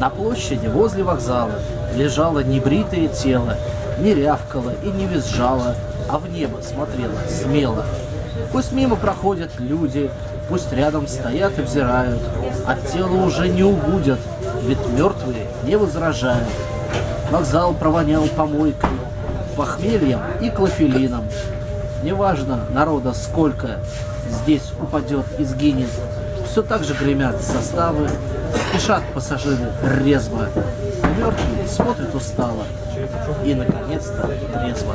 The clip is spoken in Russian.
На площади возле вокзала лежало небритое тело, не рявкало и не визжало, а в небо смотрело смело. Пусть мимо проходят люди, пусть рядом стоят и взирают, от тела уже не убудят, ведь мертвые не возражают. Вокзал провонял помойкой, похмельем и клофелином. Неважно народа сколько здесь упадет и сгинет, все так же гремят составы, спешат пассажиры резво. Мертвые смотрят устало и, наконец-то, трезво.